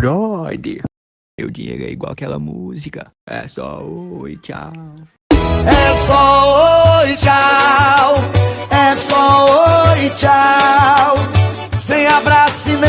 Brother, meu dinheiro é igual aquela música. É só oi, tchau. É só oi, tchau. É só oi, tchau. Sem abraço e nem